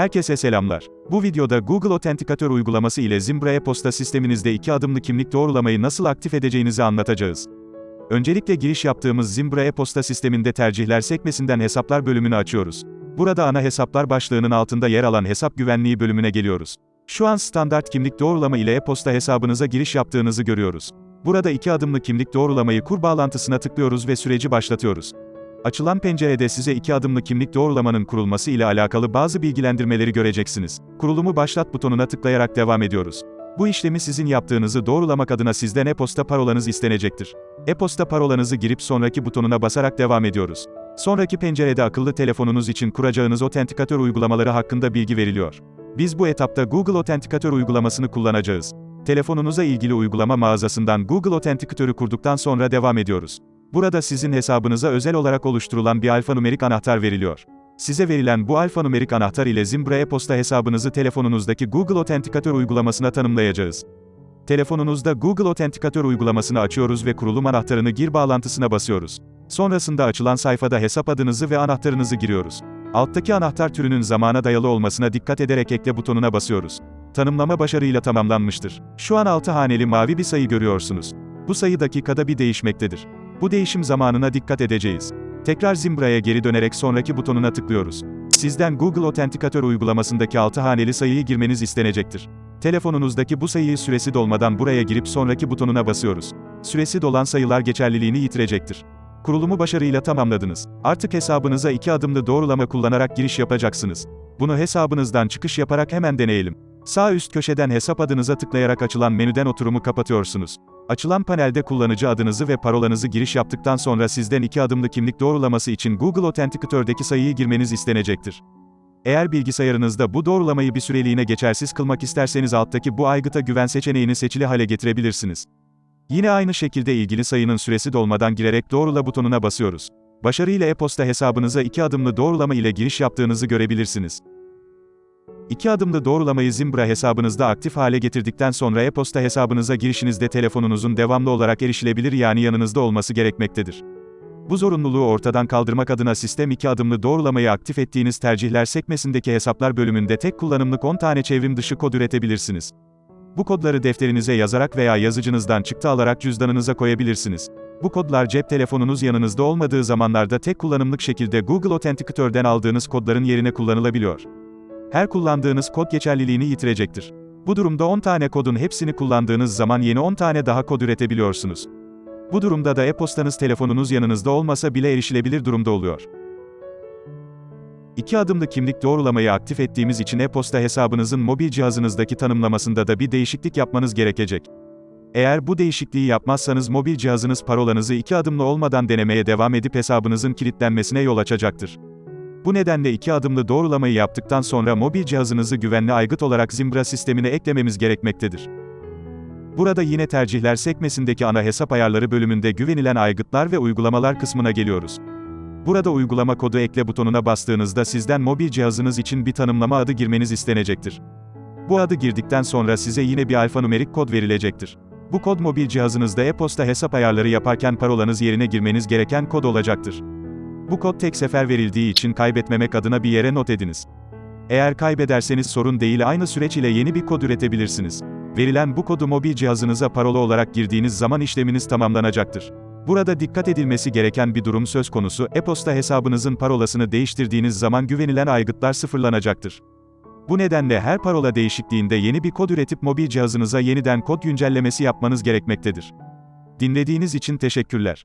Herkese selamlar. Bu videoda Google Authenticator uygulaması ile Zimbra e-posta sisteminizde iki adımlı kimlik doğrulamayı nasıl aktif edeceğinizi anlatacağız. Öncelikle giriş yaptığımız Zimbra e-posta sisteminde tercihler sekmesinden hesaplar bölümünü açıyoruz. Burada ana hesaplar başlığının altında yer alan hesap güvenliği bölümüne geliyoruz. Şu an standart kimlik doğrulama ile e-posta hesabınıza giriş yaptığınızı görüyoruz. Burada iki adımlı kimlik doğrulamayı kur bağlantısına tıklıyoruz ve süreci başlatıyoruz. Açılan pencerede size iki adımlı kimlik doğrulamanın kurulması ile alakalı bazı bilgilendirmeleri göreceksiniz. Kurulumu başlat butonuna tıklayarak devam ediyoruz. Bu işlemi sizin yaptığınızı doğrulamak adına sizden e-posta parolanız istenecektir. E-posta parolanızı girip sonraki butonuna basarak devam ediyoruz. Sonraki pencerede akıllı telefonunuz için kuracağınız Authenticator uygulamaları hakkında bilgi veriliyor. Biz bu etapta Google Authenticator uygulamasını kullanacağız. Telefonunuza ilgili uygulama mağazasından Google Authenticator'ı kurduktan sonra devam ediyoruz. Burada sizin hesabınıza özel olarak oluşturulan bir alfanumerik anahtar veriliyor. Size verilen bu alfanumerik anahtar ile Zimbra e-posta hesabınızı telefonunuzdaki Google Authenticator uygulamasına tanımlayacağız. Telefonunuzda Google Authenticator uygulamasını açıyoruz ve kurulum anahtarını gir bağlantısına basıyoruz. Sonrasında açılan sayfada hesap adınızı ve anahtarınızı giriyoruz. Alttaki anahtar türünün zamana dayalı olmasına dikkat ederek ekle butonuna basıyoruz. Tanımlama başarıyla tamamlanmıştır. Şu an 6 haneli mavi bir sayı görüyorsunuz. Bu sayı dakikada bir değişmektedir. Bu değişim zamanına dikkat edeceğiz. Tekrar Zimbra'ya geri dönerek sonraki butonuna tıklıyoruz. Sizden Google Authenticator uygulamasındaki 6 haneli sayıyı girmeniz istenecektir. Telefonunuzdaki bu sayıyı süresi dolmadan buraya girip sonraki butonuna basıyoruz. Süresi dolan sayılar geçerliliğini yitirecektir. Kurulumu başarıyla tamamladınız. Artık hesabınıza iki adımlı doğrulama kullanarak giriş yapacaksınız. Bunu hesabınızdan çıkış yaparak hemen deneyelim. Sağ üst köşeden hesap adınıza tıklayarak açılan menüden oturumu kapatıyorsunuz. Açılan panelde kullanıcı adınızı ve parolanızı giriş yaptıktan sonra sizden iki adımlı kimlik doğrulaması için Google Authenticator'daki sayıyı girmeniz istenecektir. Eğer bilgisayarınızda bu doğrulamayı bir süreliğine geçersiz kılmak isterseniz alttaki bu aygıta güven seçeneğini seçili hale getirebilirsiniz. Yine aynı şekilde ilgili sayının süresi dolmadan girerek doğrula butonuna basıyoruz. Başarıyla e-posta hesabınıza iki adımlı doğrulama ile giriş yaptığınızı görebilirsiniz. İki adımlı doğrulamayı Zimbra hesabınızda aktif hale getirdikten sonra e-posta hesabınıza girişinizde telefonunuzun devamlı olarak erişilebilir yani yanınızda olması gerekmektedir. Bu zorunluluğu ortadan kaldırmak adına sistem iki adımlı doğrulamayı aktif ettiğiniz tercihler sekmesindeki hesaplar bölümünde tek kullanımlık 10 tane çevrim dışı kod üretebilirsiniz. Bu kodları defterinize yazarak veya yazıcınızdan çıktı alarak cüzdanınıza koyabilirsiniz. Bu kodlar cep telefonunuz yanınızda olmadığı zamanlarda tek kullanımlık şekilde Google Authenticator'den aldığınız kodların yerine kullanılabiliyor. Her kullandığınız kod geçerliliğini yitirecektir. Bu durumda 10 tane kodun hepsini kullandığınız zaman yeni 10 tane daha kod üretebiliyorsunuz. Bu durumda da e-postanız telefonunuz yanınızda olmasa bile erişilebilir durumda oluyor. İki adımlı kimlik doğrulamayı aktif ettiğimiz için e-posta hesabınızın mobil cihazınızdaki tanımlamasında da bir değişiklik yapmanız gerekecek. Eğer bu değişikliği yapmazsanız mobil cihazınız parolanızı iki adımlı olmadan denemeye devam edip hesabınızın kilitlenmesine yol açacaktır. Bu nedenle iki adımlı doğrulamayı yaptıktan sonra mobil cihazınızı güvenli aygıt olarak Zimbra sistemine eklememiz gerekmektedir. Burada yine tercihler sekmesindeki ana hesap ayarları bölümünde güvenilen aygıtlar ve uygulamalar kısmına geliyoruz. Burada uygulama kodu ekle butonuna bastığınızda sizden mobil cihazınız için bir tanımlama adı girmeniz istenecektir. Bu adı girdikten sonra size yine bir alfanumerik kod verilecektir. Bu kod mobil cihazınızda e-posta hesap ayarları yaparken parolanız yerine girmeniz gereken kod olacaktır. Bu kod tek sefer verildiği için kaybetmemek adına bir yere not ediniz. Eğer kaybederseniz sorun değil aynı süreç ile yeni bir kod üretebilirsiniz. Verilen bu kodu mobil cihazınıza parola olarak girdiğiniz zaman işleminiz tamamlanacaktır. Burada dikkat edilmesi gereken bir durum söz konusu, e-posta hesabınızın parolasını değiştirdiğiniz zaman güvenilen aygıtlar sıfırlanacaktır. Bu nedenle her parola değişikliğinde yeni bir kod üretip mobil cihazınıza yeniden kod güncellemesi yapmanız gerekmektedir. Dinlediğiniz için teşekkürler.